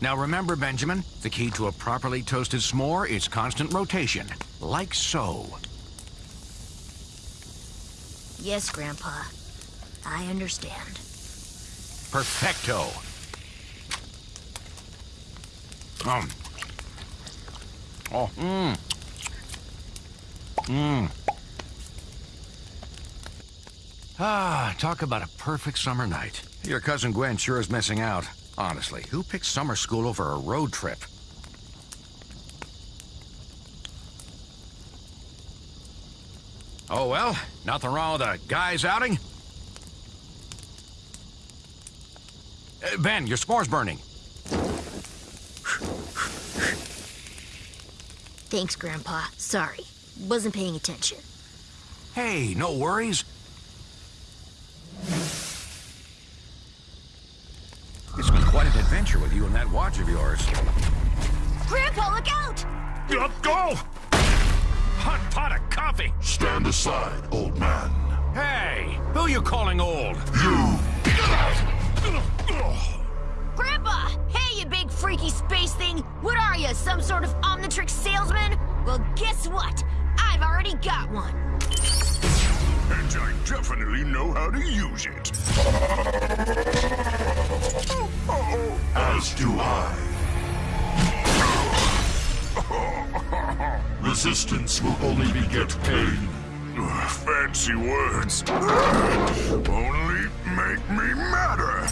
Now remember, Benjamin, the key to a properly toasted s'more is constant rotation. Like so. Yes, Grandpa. I understand. Perfecto. Um. Oh, mmm. Mmm. Ah, talk about a perfect summer night. Your cousin Gwen sure is missing out. Honestly, who picks summer school over a road trip? Oh well, nothing wrong with a guy's outing. Uh, ben, your s'more's burning. Thanks, Grandpa. Sorry. Wasn't paying attention. Hey, no worries. Go! Hot pot of coffee! Stand aside, old man. Hey, who you calling old? You! Grandpa! Hey, you big freaky space thing! What are you, some sort of Omnitrix salesman? Well, guess what? I've already got one. And I definitely know how to use it. Oh, As do I. Resistance will only beget pain. Fancy words. Only make me madder.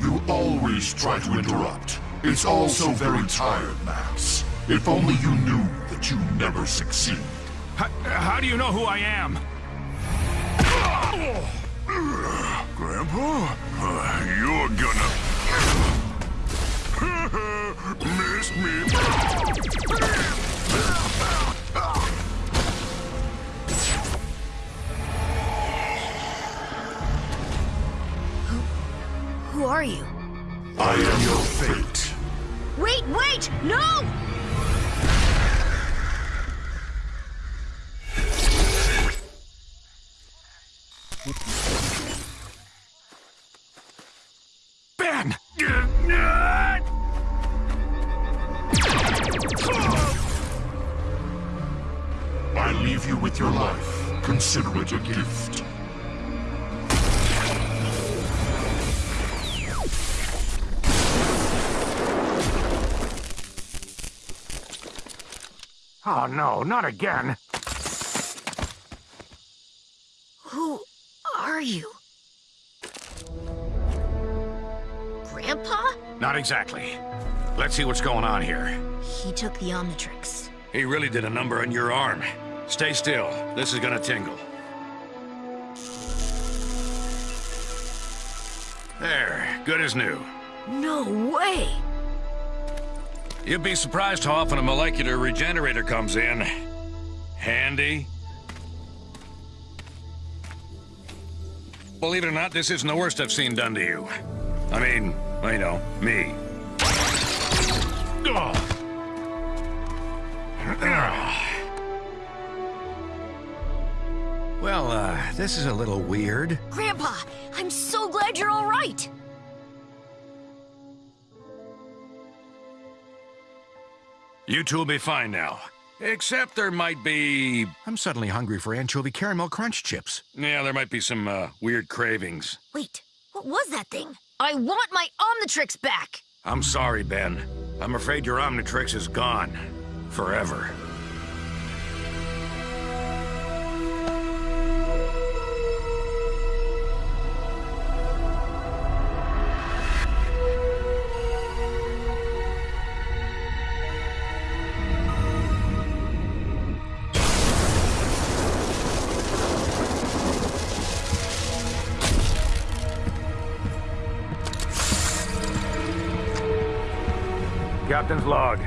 You always try to interrupt. It's all so very tired, Max. If only you knew that you never succeed. How, how do you know who I am? Grandpa, uh, you're gonna... Oh no, not again. Who are you? Grandpa? Not exactly. Let's see what's going on here. He took the Omnitrix. He really did a number on your arm. Stay still. This is gonna tingle. There, good as new. No way! You'd be surprised how often a molecular regenerator comes in. Handy. Believe it or not, this isn't the worst I've seen done to you. I mean, you know, me. Well, uh, this is a little weird. Grandpa, I'm so glad you're all right! You two will be fine now. Except there might be... I'm suddenly hungry for anchovy caramel crunch chips. Yeah, there might be some, uh, weird cravings. Wait, what was that thing? I want my Omnitrix back! I'm sorry, Ben. I'm afraid your Omnitrix is gone. Forever. Captain's log.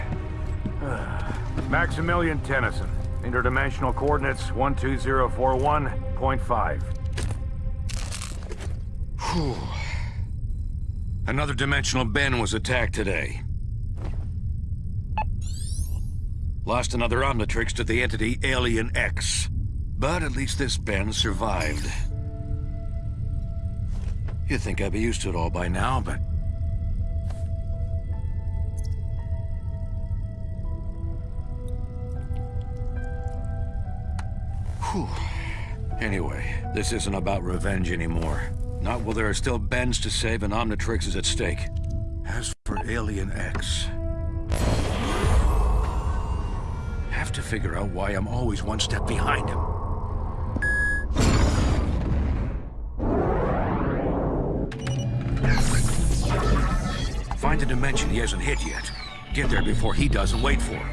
Maximilian Tennyson. Interdimensional coordinates 12041.5. Another dimensional Ben was attacked today. Lost another Omnitrix to the entity Alien X. But at least this Ben survived. You'd think I'd be used to it all by now, but... Whew. Anyway, this isn't about revenge anymore. Not while there are still Bens to save and Omnitrix is at stake. As for Alien X... Have to figure out why I'm always one step behind him. Find a dimension he hasn't hit yet. Get there before he does and wait for him.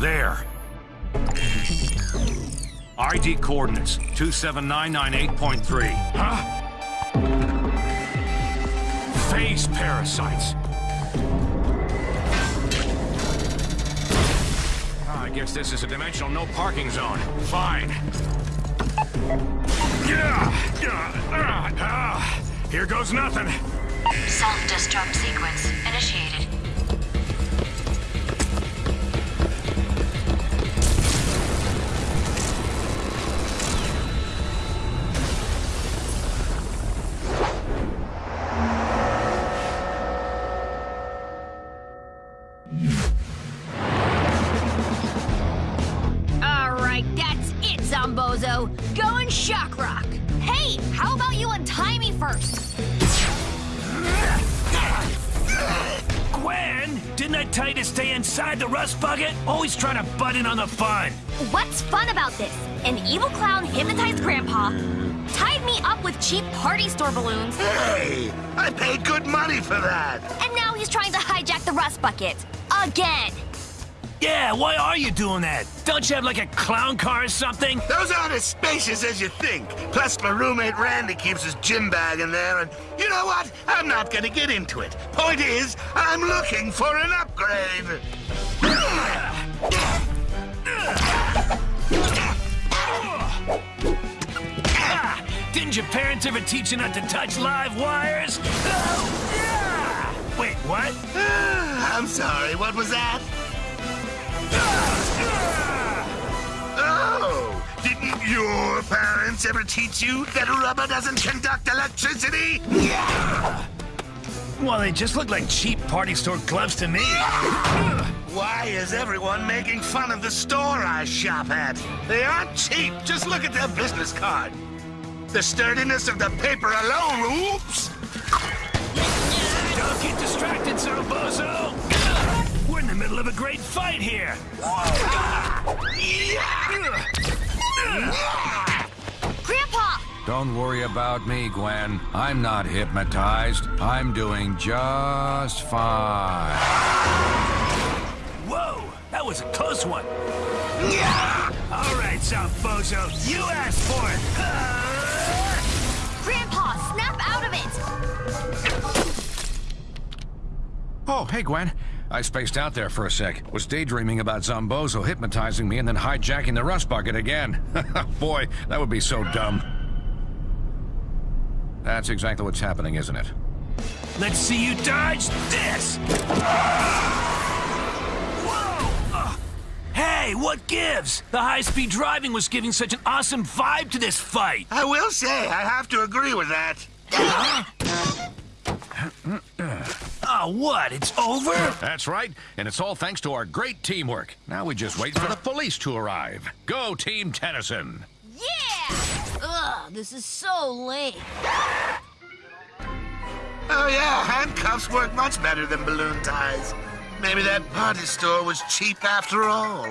There. ID coordinates 27998.3. Huh? Phase parasites. Ah, I guess this is a dimensional no parking zone. Fine. Yeah. Yeah. Ah, ah. Here goes nothing. Self-destruct sequence initiated. Stay inside the rust bucket? Always trying to butt in on the fun. What's fun about this? An evil clown hypnotized Grandpa, tied me up with cheap party store balloons, Hey, I paid good money for that. and now he's trying to hijack the rust bucket. Again. Yeah, why are you doing that? Don't you have like a clown car or something? Those aren't as spacious as you think. Plus, my roommate Randy keeps his gym bag in there, and you know what? I'm not gonna get into it. Point is, I'm looking for an upgrade. Didn't your parents ever teach you not to touch live wires? Oh! Wait, what? I'm sorry, what was that? Oh, didn't your parents ever teach you that rubber doesn't conduct electricity? Well, they just look like cheap party store gloves to me. Why is everyone making fun of the store I shop at? They aren't cheap. Just look at their business card. The sturdiness of the paper alone. Oops. Don't get distracted, in the middle of a great fight here! Grandpa! Don't worry about me, Gwen. I'm not hypnotized. I'm doing just fine. Whoa, that was a close one. All right, Zombozo, you asked for it. Grandpa, snap out of it! Oh, hey, Gwen. I spaced out there for a sec. Was daydreaming about Zombozo hypnotizing me and then hijacking the rust bucket again. Boy, that would be so dumb. That's exactly what's happening, isn't it? Let's see you dodge this! Whoa! Uh, hey, what gives? The high-speed driving was giving such an awesome vibe to this fight. I will say, I have to agree with that. Oh, what? It's over? That's right, and it's all thanks to our great teamwork. Now we just wait for the police to arrive. Go, Team Tennyson! Yeah! Ugh, this is so lame. Oh yeah, handcuffs work much better than balloon ties. Maybe that party store was cheap after all.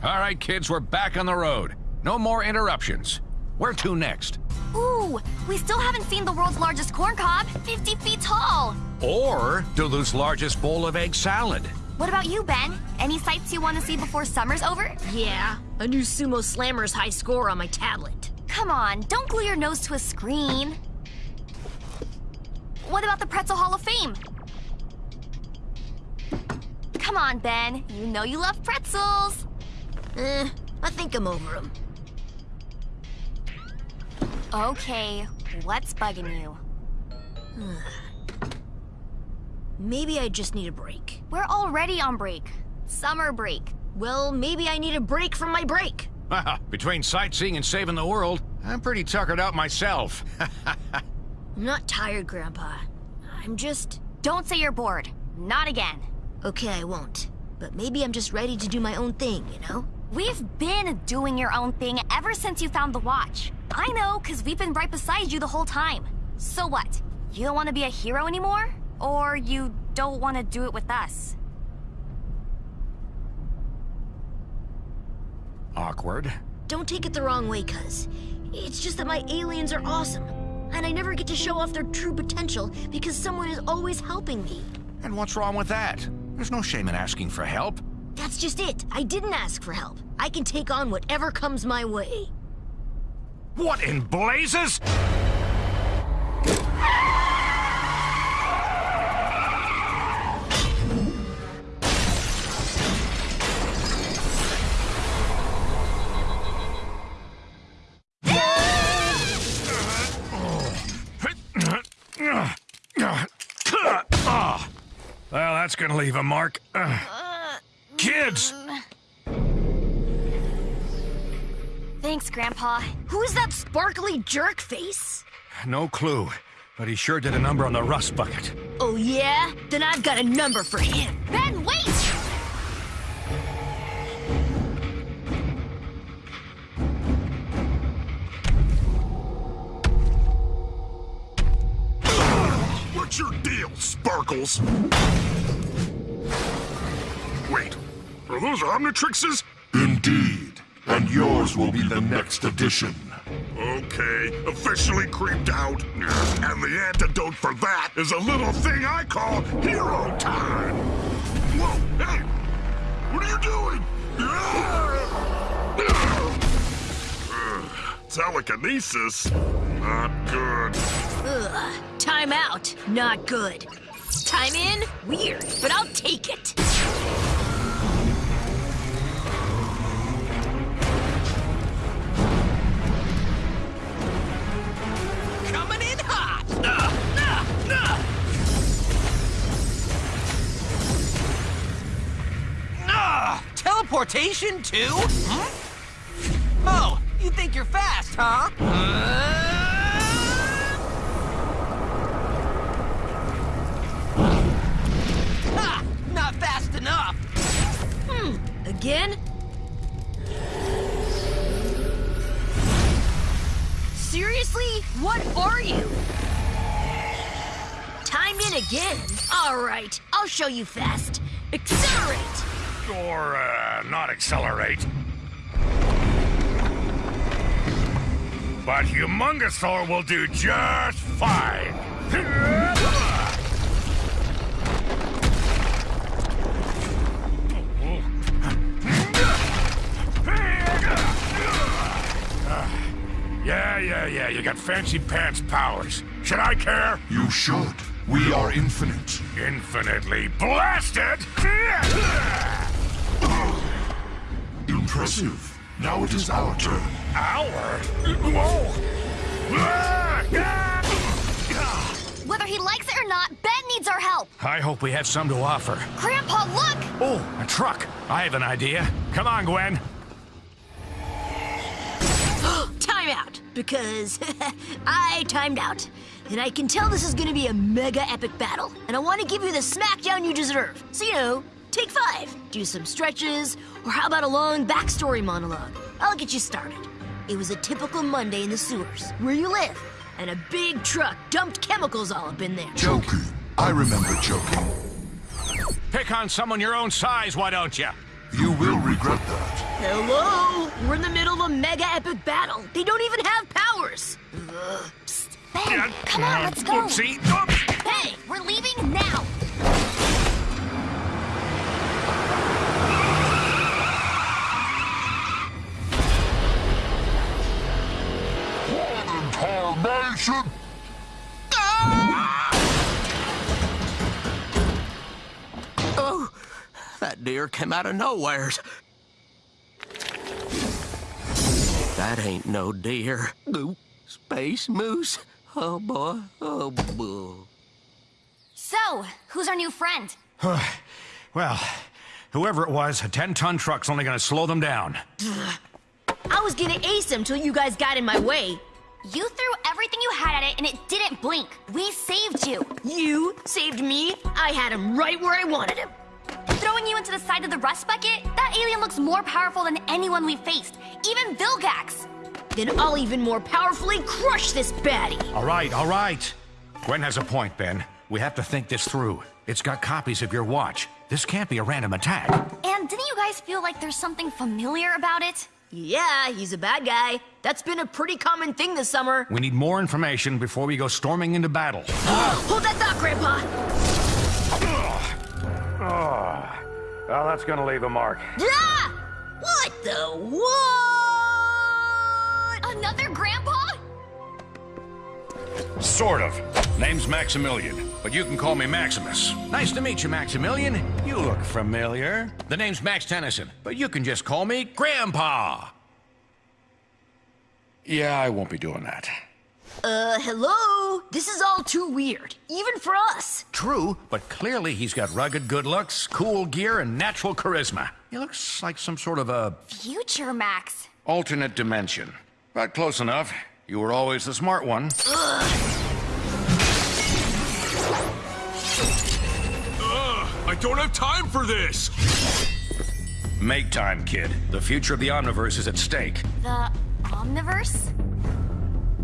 All right, kids, we're back on the road. No more interruptions. Where to next? Ooh, we still haven't seen the world's largest corn cob, 50 feet tall. Or Duluth's largest bowl of egg salad. What about you, Ben? Any sights you want to see before summer's over? Yeah, a new Sumo Slammer's high score on my tablet. Come on, don't glue your nose to a screen. What about the Pretzel Hall of Fame? Come on, Ben. You know you love pretzels. Eh, I think I'm over them. Okay, what's bugging you? maybe I just need a break. We're already on break. Summer break. Well, maybe I need a break from my break. Between sightseeing and saving the world, I'm pretty tuckered out myself. I'm not tired, Grandpa. I'm just... Don't say you're bored. Not again. Okay, I won't. But maybe I'm just ready to do my own thing, you know? We've been doing your own thing ever since you found the watch. I know, because we've been right beside you the whole time. So what? You don't want to be a hero anymore? Or you don't want to do it with us? Awkward. Don't take it the wrong way, cuz. It's just that my aliens are awesome. And I never get to show off their true potential because someone is always helping me. And what's wrong with that? There's no shame in asking for help. Just it. I didn't ask for help. I can take on whatever comes my way. What in blazes? Well, that's gonna leave a mark. Uh, kids! Thanks, Grandpa. Who's that sparkly jerk face? No clue, but he sure did a number on the rust bucket. Oh yeah? Then I've got a number for him. Ben, wait! What's your deal, Sparkles? Wait, are those Omnitrixes? Indeed, and yours will be the next edition. Okay, officially creeped out. And the antidote for that is a little thing I call hero time. Whoa, hey, what are you doing? Telekinesis? Not good. Ugh. Time out. Not good. Time in? Weird, but I'll take it. Teleportation too? Hmm? Oh, you think you're fast, huh? Uh... Ha! Not fast enough! Hmm. Again? Seriously? What are you? Time in again. All right, I'll show you fast. Accelerate! Or, uh, not accelerate. But Humungousaur will do just fine. Yeah, yeah, yeah, you got fancy pants powers. Should I care? You should. We are infinite. Infinitely blasted! Impressive. Now it is our turn. Our? Whoa! Whether he likes it or not, Ben needs our help. I hope we have some to offer. Grandpa, look! Oh, a truck. I have an idea. Come on, Gwen. Time out, because I timed out. And I can tell this is gonna be a mega epic battle. And I wanna give you the smackdown you deserve. So, you know, take five. Do some stretches, or how about a long backstory monologue? I'll get you started. It was a typical Monday in the sewers, where you live, and a big truck dumped chemicals all up in there. Joking. I remember joking. Pick on someone your own size, why don't you? You will regret that. Hello? We're in the middle of a mega epic battle. They don't even have powers. Ugh. Psst. Ben, come on, let's go. Oopsie. Oops. Hey, we're leaving now. Incarnation! Ah! Oh, that deer came out of nowheres. That ain't no deer. Ooh, space moose. Oh boy. Oh boy. So, who's our new friend? Well, whoever it was, a 10-ton truck's only gonna slow them down. I was gonna ace him till you guys got in my way. You threw everything you had at it and it didn't blink. We saved you. You saved me. I had him right where I wanted him. Throwing you into the side of the rust bucket? That alien looks more powerful than anyone we've faced. Even Vilgax. Then I'll even more powerfully crush this baddie. All right, all right. Gwen has a point, Ben. We have to think this through. It's got copies of your watch. This can't be a random attack. And didn't you guys feel like there's something familiar about it? Yeah, he's a bad guy. That's been a pretty common thing this summer. We need more information before we go storming into battle. Hold that thought, Grandpa. Oh, well, that's gonna leave a mark. Ah! What the what? Another grandpa? Sort of. Name's Maximilian, but you can call me Maximus. Nice to meet you, Maximilian. You look familiar. The name's Max Tennyson, but you can just call me Grandpa. Yeah, I won't be doing that. Uh, hello? This is all too weird, even for us. True, but clearly he's got rugged good looks, cool gear, and natural charisma. He looks like some sort of a Future Max. alternate dimension. But close enough. You were always the smart one. I don't have time for this! Make time, kid. The future of the Omniverse is at stake. The Omniverse?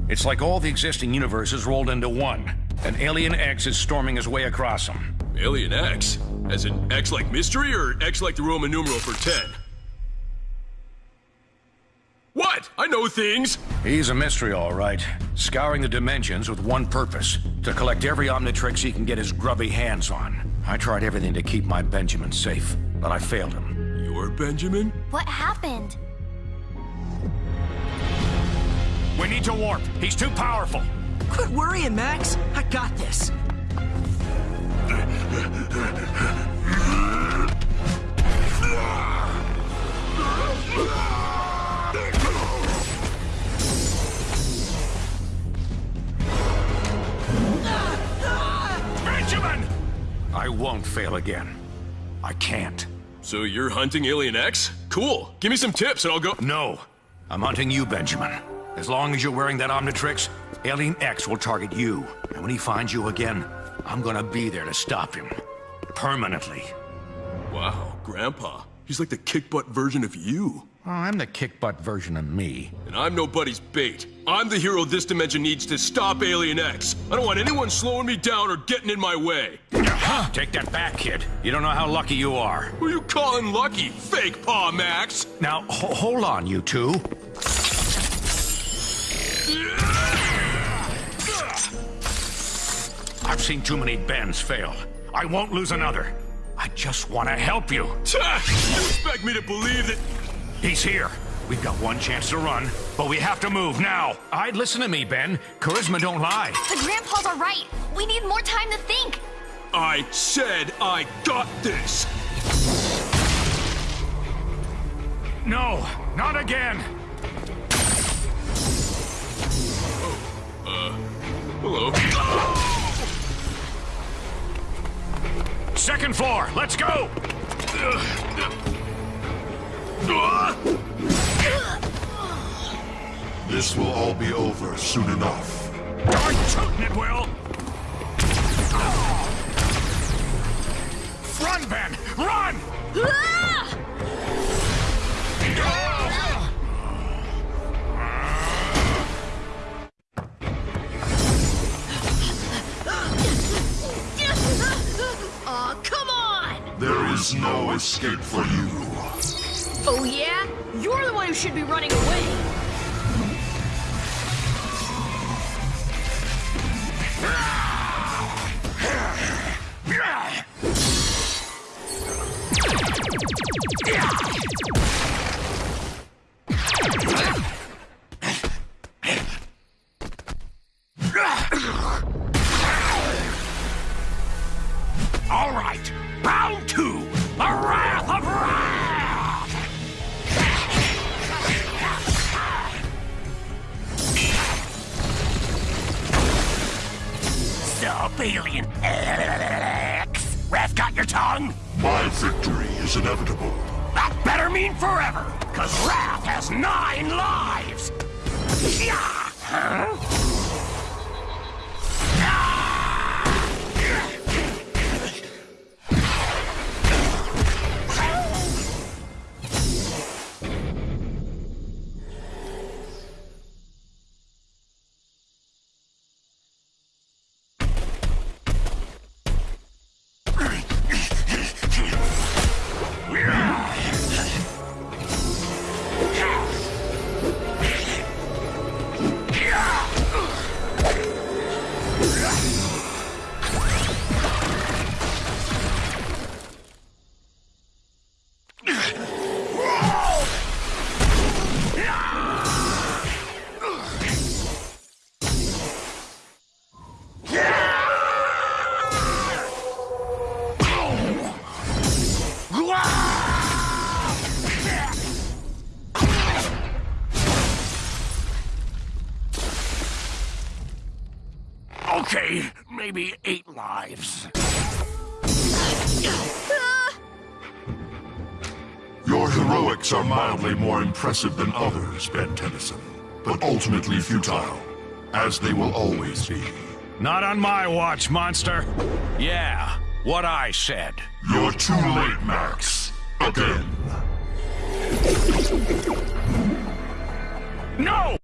It's like all the existing universes rolled into one. An Alien X is storming his way across them. Alien X? As in X like mystery or X like the Roman numeral for 10? What? I know things! He's a mystery, all right. Scouring the dimensions with one purpose to collect every Omnitrix he can get his grubby hands on. I tried everything to keep my Benjamin safe, but I failed him. You're Benjamin? What happened? We need to warp. He's too powerful. Quit worrying, Max. I got this. I won't fail again. I can't. So you're hunting Alien X? Cool. Give me some tips and I'll go. No. I'm hunting you, Benjamin. As long as you're wearing that Omnitrix, Alien X will target you. And when he finds you again, I'm gonna be there to stop him. Permanently. Wow, Grandpa. He's like the kick butt version of you. Oh, I'm the kick butt version of me. And I'm nobody's bait. I'm the hero this dimension needs to stop Alien X. I don't want anyone slowing me down or getting in my way. Uh-huh. Take that back, kid. You don't know how lucky you are. Who are you calling lucky, fake paw Max? Now, ho- hold on, you two. I've seen too many Bens fail. I won't lose another. I just want to help you. You expect me to believe that... He's here. We've got one chance to run, but we have to move now. I'd listen to me, Ben. Charisma don't lie. The grandpas are right. We need more time to think. I said I got this! No, not again. Uh, Hello? Second floor, let's go. This will all be over soon enough. Darn tootin' it will. Run, Ben, run! Ah! Aw, come on! There is no escape for maybe eight lives. Your heroics are mildly more impressive than others, Ben Tennyson, but ultimately futile, as they will always be. Not on my watch, monster. Yeah, what I said. You're too late, Max. Again. No!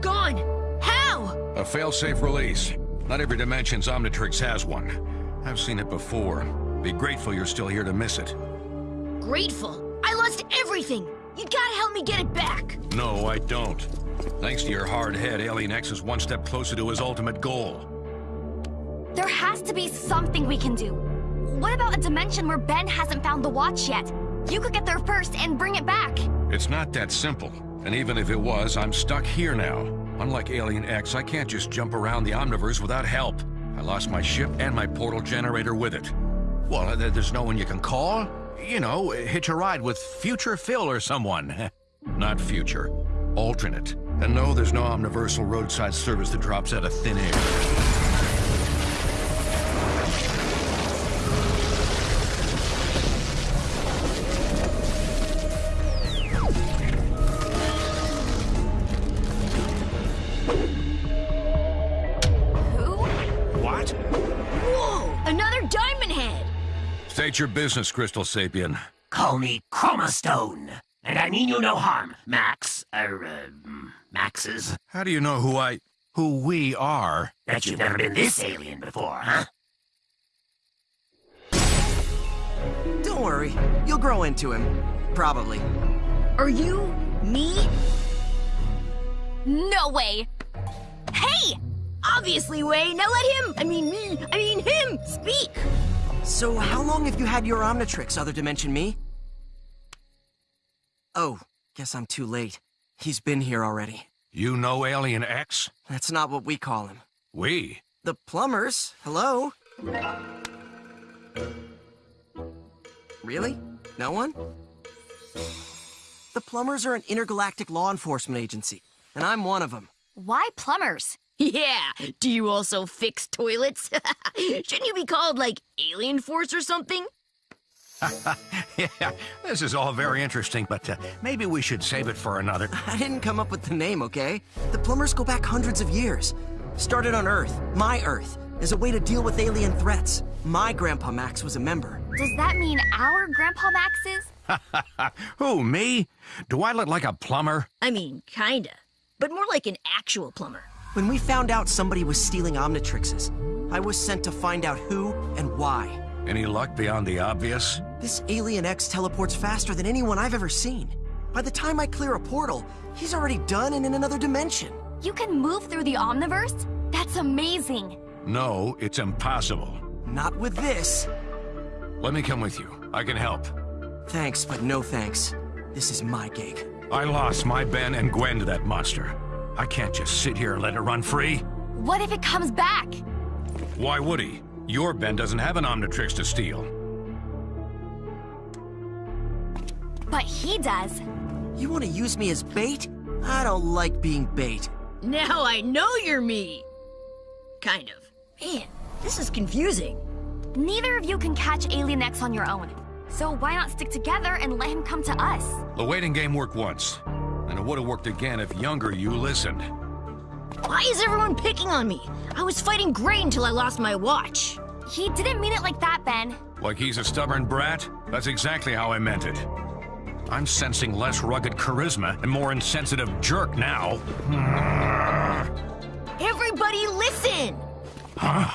Gone! How? A failsafe release. Not every dimension's Omnitrix has one. I've seen it before. Be grateful you're still here to miss it. Grateful. I lost everything! You gotta help me get it back! No, I don't. Thanks to your hard head, Alien X is one step closer to his ultimate goal. There has to be something we can do. What about a dimension where Ben hasn't found the watch yet? You could get there first and bring it back. It's not that simple. And even if it was, I'm stuck here now. Unlike Alien X, I can't just jump around the Omniverse without help. I lost my ship and my portal generator with it. Well, there's no one you can call? You know, hitch a ride with Future Phil or someone. Not future, alternate. And no, there's no omniversal roadside service that drops out of thin air. Who? What? Whoa! Another diamond head! State your business, Crystalsapien. Call me Chromastone. And I mean you no harm, Max. Er, uh, Maxes. How do you know who I... who we are? Bet you've never been this alien before, huh? Don't worry, you'll grow into him. Probably. Are you me? No way! Hey! Obviously, Way. Now let him, I mean me, I mean him, speak! So, how long have you had your Omnitrix, Other Dimension Me? Oh, guess I'm too late. He's been here already. You know Alien X? That's not what we call him. We? The plumbers? Hello? Really? No one? The plumbers are an intergalactic law enforcement agency, and I'm one of them. Why plumbers? Yeah, do you also fix toilets? Shouldn't you be called, like, Alien Force or something? yeah, this is all very interesting, but uh, maybe we should save it for another. I didn't come up with the name, okay? The plumbers go back hundreds of years. Started on Earth, my Earth, as a way to deal with alien threats. My grandpa Max was a member. Does that mean our Grandpa Max's? Who, me? Do I look like a plumber? I mean, kinda. But more like an actual plumber. When we found out somebody was stealing Omnitrixes, I was sent to find out who and why. Any luck beyond the obvious? This Alien X teleports faster than anyone I've ever seen. By the time I clear a portal, he's already done and in another dimension. You can move through the Omniverse? That's amazing. No, it's impossible. Not with this. Let me come with you. I can help. Thanks, but no thanks. This is my gig. I lost my Ben and Gwen to that monster. I can't just sit here and let it run free. What if it comes back? Why would he? Your Ben doesn't have an Omnitrix to steal. But he does. You want to use me as bait? I don't like being bait. Now I know you're me. Kind of. Man, this is confusing. Neither of you can catch Alien X on your own. So why not stick together and let him come to us? The waiting game worked once, and it would have worked again if younger you listened. Why is everyone picking on me? I was fighting great until I lost my watch. He didn't mean it like that, Ben. Like he's a stubborn brat? That's exactly how I meant it. I'm sensing less rugged charisma and more insensitive jerk now. Everybody listen! Huh?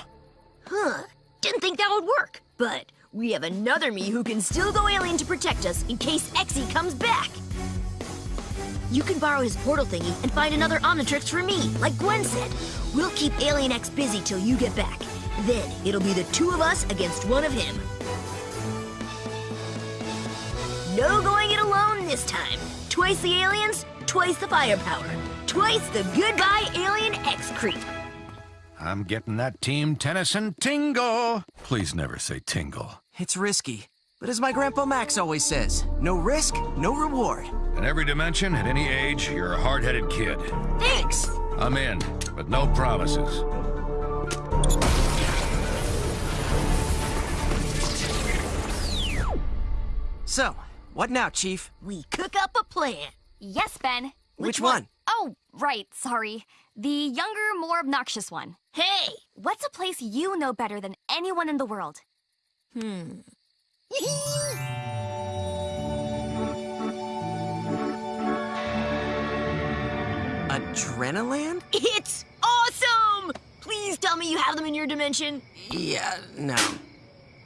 Huh. Didn't think that would work. But we have another me who can still go alien to protect us in case Exy comes back. You can borrow his portal thingy and find another Omnitrix for me, like Gwen said. We'll keep Alien X busy till you get back. Then it'll be the two of us against one of him. No going it alone this time. Twice the aliens, twice the firepower. Twice the goodbye Alien X creep. I'm getting that Team Tennyson tingle. Please never say tingle. It's risky. But as my Grandpa Max always says, no risk, no reward. In every dimension, at any age, you're a hard-headed kid. Thanks! I'm in, but no promises. So, what now, Chief? We cook up a plan. Yes, Ben. Which one? Oh, right, sorry. The younger, more obnoxious one. Hey! What's a place you know better than anyone in the world? Hmm. Adrenaland? It's awesome! Please tell me you have them in your dimension. Yeah, no.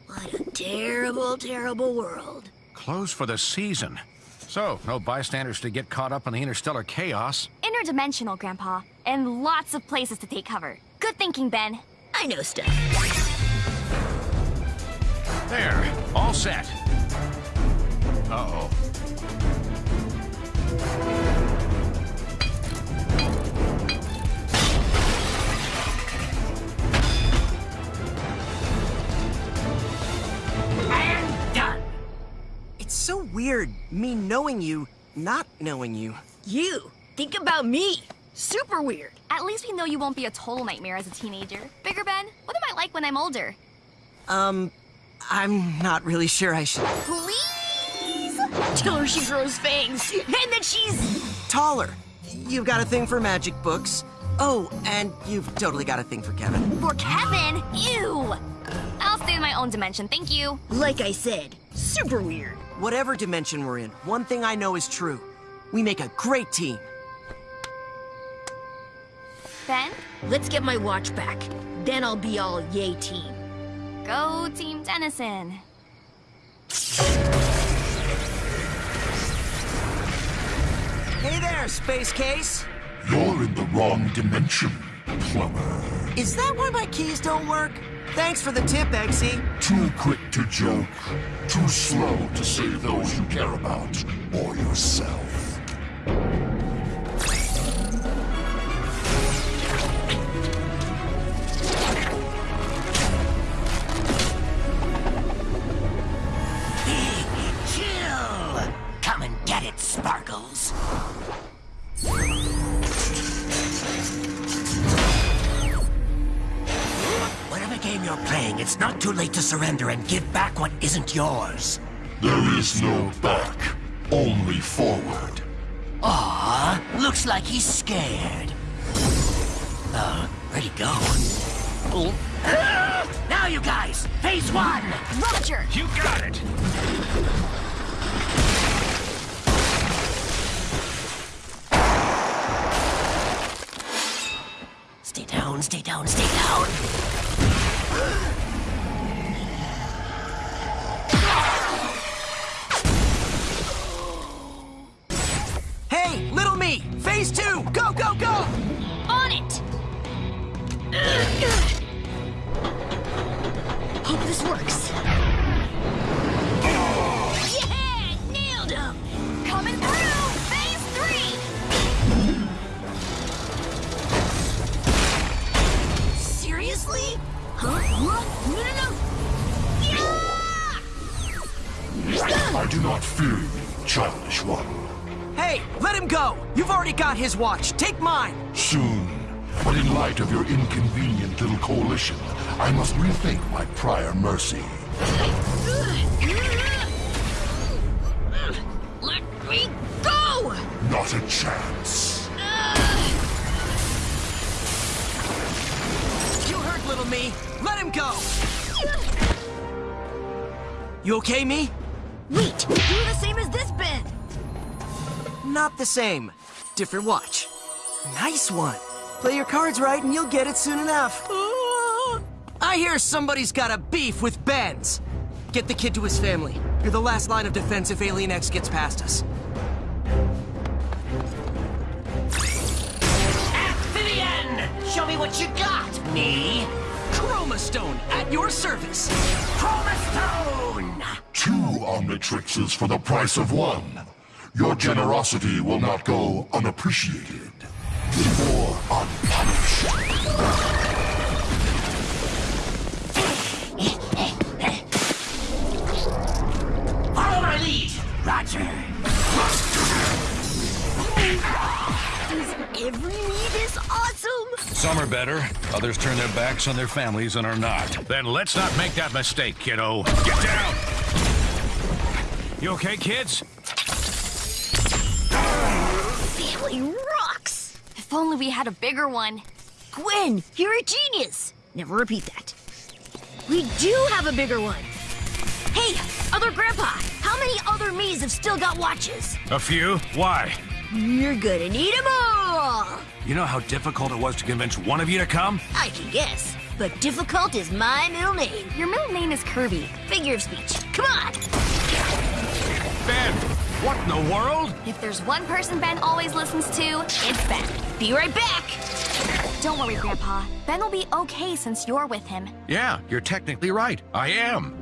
What a terrible, terrible world. Closed for the season. So, no bystanders to get caught up in the interstellar chaos. Interdimensional, Grandpa. And lots of places to take cover. Good thinking, Ben. I know stuff. There, all set. Uh-oh. And done. It's so weird, me knowing you, not knowing you. You, think about me. Super weird. At least we know you won't be a total nightmare as a teenager. Bigger Ben, what am I like when I'm older? Um, I'm not really sure I should. Please? Tell her she grows fangs and that she's. Taller. You've got a thing for magic books. Oh, and you've totally got a thing for Kevin. For Kevin? Ew! I'll stay in my own dimension, thank you. Like I said, super weird. Whatever dimension we're in, one thing I know is true. We make a great team. Ben, Let's get my watch back. Then I'll be all yay team. Go Team Tennyson. Hey there, Space Case. You're in the wrong dimension, plumber. Is that why my keys don't work? Thanks for the tip, Eggsy. Too quick to joke, too slow to save those you care about, or yourself. Not too late to surrender and give back what isn't yours. There is no back, only forward. Ah, looks like he's scared. Uh, where'd he go? Oh. Now, you guys, phase one! Roger! You got it! Stay down, stay down, stay down. Fear you, childish one. Hey, let him go! You've already got his watch. Take mine! Soon. But in light of your inconvenient little coalition, I must rethink my prior mercy. Let me go! Not a chance. You heard little me. Let him go! You okay, me? Wait, you're the same as this Ben! Not the same. Different watch. Nice one. Play your cards right and you'll get it soon enough. I hear somebody's got a beef with Ben's. Get the kid to his family. You're the last line of defense if Alien X gets past us. Amphibian! Show me what you got, me. Chromastone, at your service. Chroma Stone! Two Omnitrixes for the price of one. Your generosity will not go unappreciated. Or unpunished. Follow my lead, Roger. Is every me this awesome? Some are better, others turn their backs on their families and are not. Then let's not make that mistake, kiddo. Get down! You okay, kids? Family rocks! If only we had a bigger one. Gwen, you're a genius! Never repeat that. We do have a bigger one. Hey, other grandpa, how many other me's have still got watches? A few? Why? You're gonna need them all! You know how difficult it was to convince one of you to come? I can guess, but difficult is my middle name. Your middle name is Kirby. Figure of speech. Come on! Ben, what in the world? If there's one person Ben always listens to, it's Ben. Be right back! Don't worry, Grandpa. Ben will be okay since you're with him. Yeah, you're technically right. I am.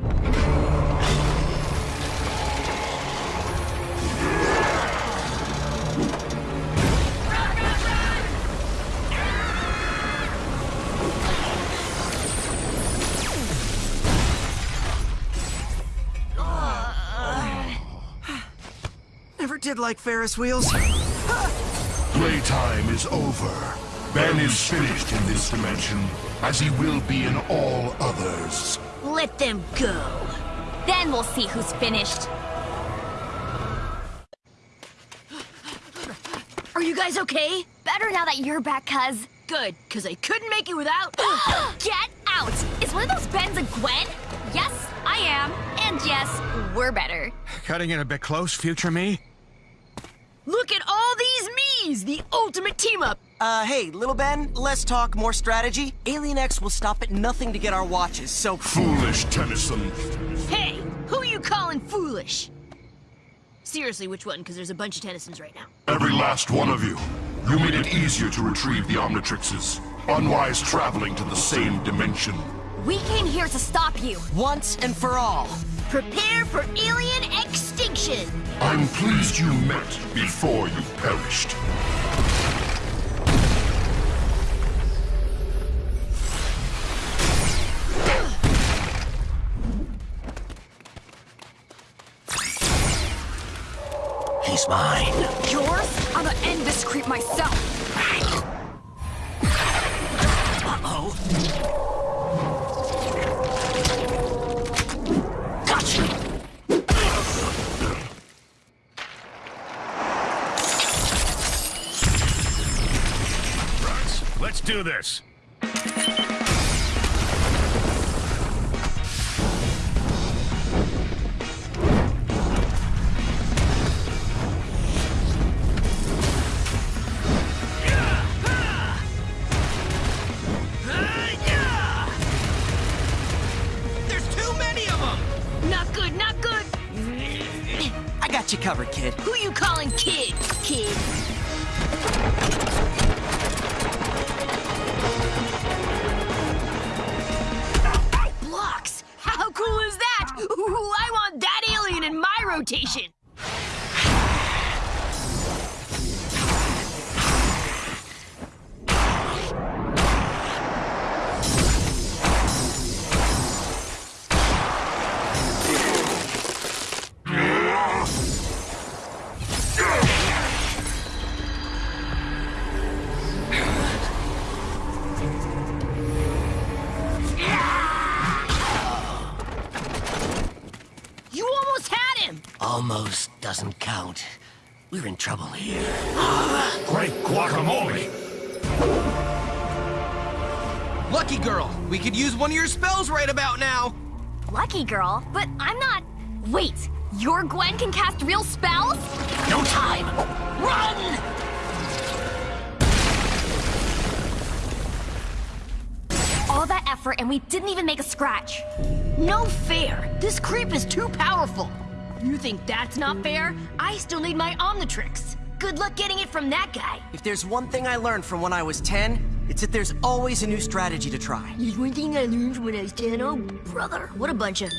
Did like Ferris wheels. Playtime is over. Ben is finished in this dimension, as he will be in all others. Let them go. Then we'll see who's finished. Are you guys okay? Better now that you're back, cuz. Good, because I couldn't make it without. Get out! Is one of those Bens a Gwen? Yes, I am. And yes, we're better. Cutting it a bit close, future me? Look at all these me's! The ultimate team up! Uh, hey, little Ben, less talk, more strategy. Alien X will stop at nothing to get our watches, so. Foolish Tennyson. Hey, who are you calling foolish? Seriously, which one? Because there's a bunch of Tennysons right now. Every last one of you. You made it easier to retrieve the Omnitrixes. Unwise traveling to the same dimension. We came here to stop you. Once and for all. Prepare for alien extinction! I'm pleased you met before you perished. He's mine. Yours? I'm gonna end this creep myself. Uh-oh. Do this. Could use one of your spells right about now. Lucky girl, but I'm not. Wait, your Gwen can cast real spells? No time! Run! All that effort and we didn't even make a scratch. No fair! This creep is too powerful! You think that's not fair? I still need my Omnitrix. Good luck getting it from that guy. If there's one thing I learned from when I was 10, it's that there's always a new strategy to try. There's one thing I learned when I was 10. Oh, brother, what a bunch of...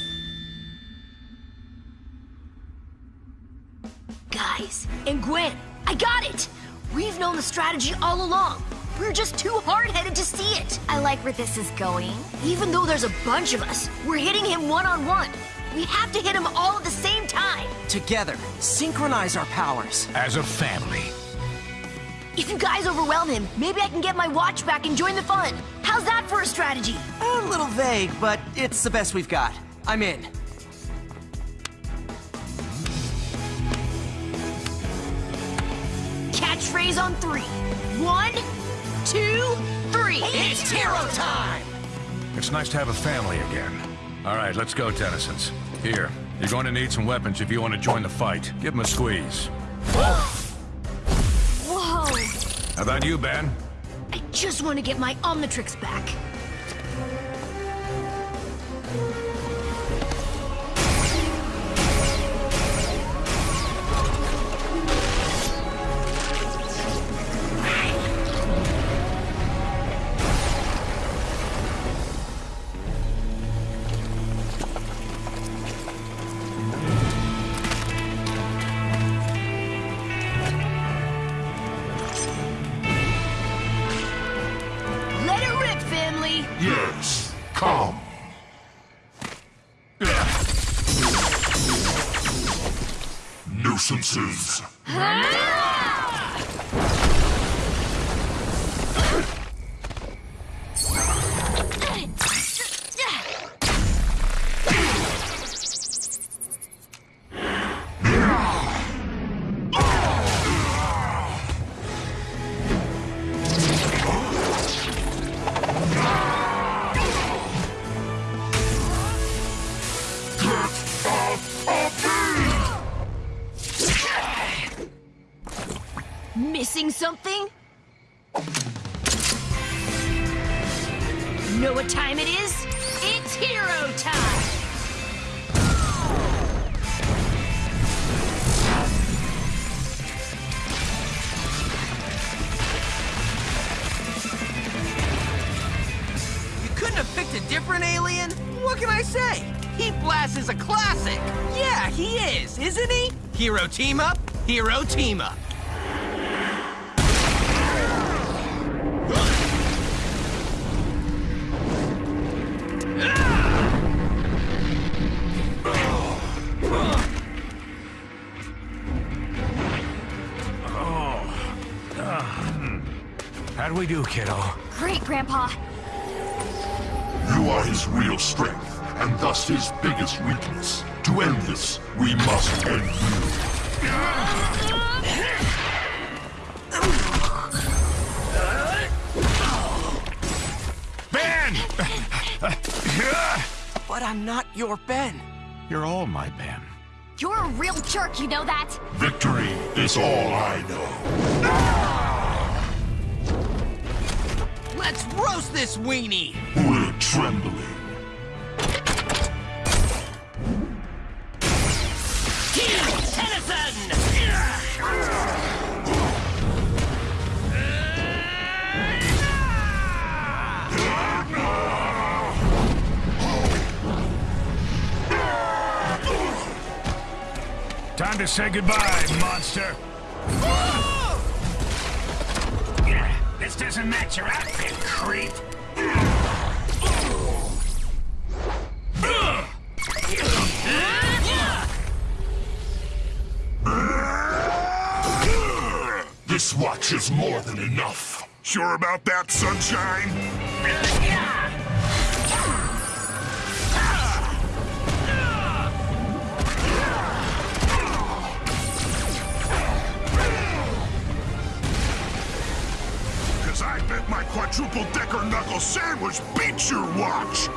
Guys, and Gwen, I got it! We've known the strategy all along. We're just too hard-headed to see it. I like where this is going. Even though there's a bunch of us, we're hitting him one-on-one. We have to hit him all at the same time. Together, synchronize our powers. As a family. If you guys overwhelm him, maybe I can get my watch back and join the fun. How's that for a strategy? A little vague, but it's the best we've got. I'm in. Catchphrase on three. One, two, three. It's hero time! It's nice to have a family again. All right, let's go, Tennysons. Here, you're going to need some weapons if you want to join the fight. Give them a squeeze. Whoa! How about you, Ben? I just want to get my Omnitrix back. Heat is a classic. Yeah, he is, isn't he? Hero team up, hero team up. How'd we do, kiddo? Great, Grandpa. You are his real strength, and thus his biggest weakness. To end this, we must end you. Ben! But I'm not your Ben. You're all my Ben. You're a real jerk, you know that? Victory is all I know. Let's roast this weenie. We're trembling. To say goodbye, monster. Yeah, this doesn't match your outfit, creep. This watch is more than enough. Sure about that, Sunshine? Bet my quadruple decker knuckle sandwich beats your watch!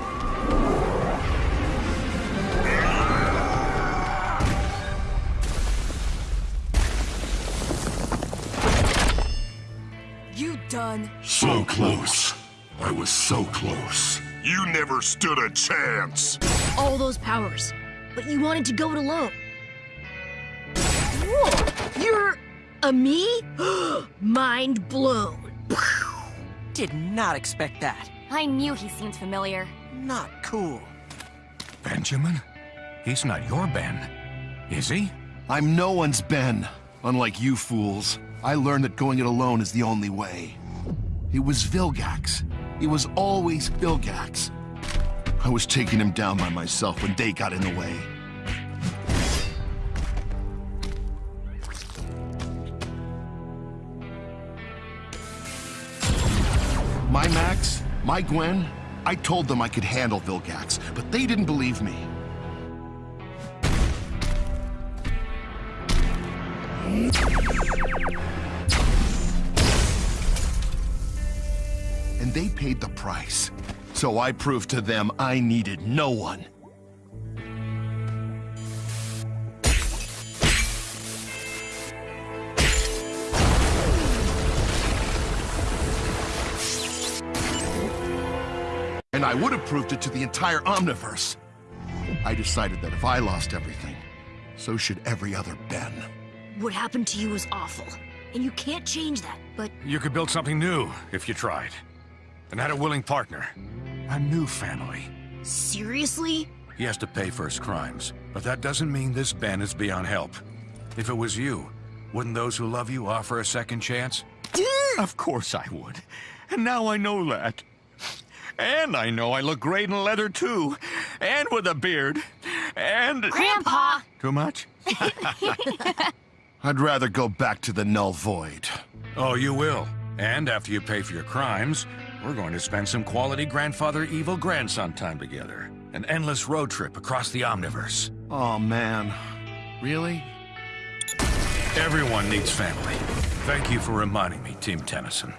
You done? So close. I was so close. You never stood a chance. All those powers, but you wanted to go it alone. Whoa, you're a me? Mind blown. Did not expect that. I knew he seemed familiar. Not cool. Benjamin? He's not your Ben, is he? I'm no one's Ben. Unlike you fools, I learned that going it alone is the only way. It was Vilgax. It was always Vilgax. I was taking him down by myself when they got in the way. My Max, my Gwen, I told them I could handle Vilgax, but they didn't believe me. And they paid the price. So I proved to them I needed no one. And I would have proved it to the entire Omniverse. I decided that if I lost everything, so should every other Ben. What happened to you was awful, and you can't change that, but You could build something new if you tried. And had a willing partner. A new family. seriously? He has to pay for his crimes, but that doesn't mean this Ben is beyond help. If it was you, wouldn't those who love you offer a second chance? Of course I would. And now I know that. And I know I look great in leather too. And with a beard. And... Grandpa! Too much? I'd rather go back to the Null Void. Oh, you will. And after you pay for your crimes, we're going to spend some quality grandfather evil grandson time together. An endless road trip across the Omniverse. Oh, man. Really? Everyone needs family. Thank you for reminding me, Team Tennyson.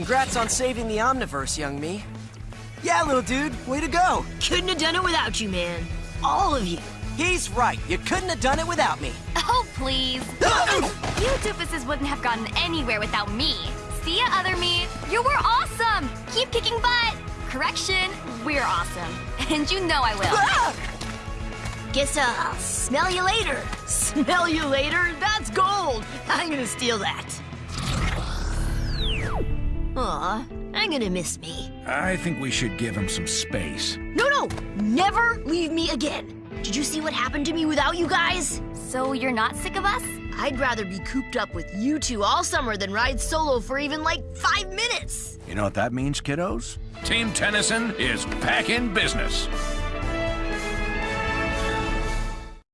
Congrats on saving the Omniverse, young me. Yeah, little dude, way to go. Couldn't have done it without you, man. All of you. He's right. You couldn't have done it without me. Oh, please. you doofuses wouldn't have gotten anywhere without me. See ya, other me. You were awesome. Keep kicking butt. Correction, we're awesome. And you know I will. Ah! Guess I'll smell you later. Smell you later? That's gold. I'm gonna steal that. Aw, I'm gonna miss me. I think we should give him some space. No, no, never leave me again. Did you see what happened to me without you guys? So you're not sick of us? I'd rather be cooped up with you two all summer than ride solo for even like five minutes. You know what that means, kiddos? Team Tennyson is back in business.